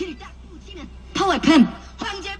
귀를 딱 붙이면 파워팸 황제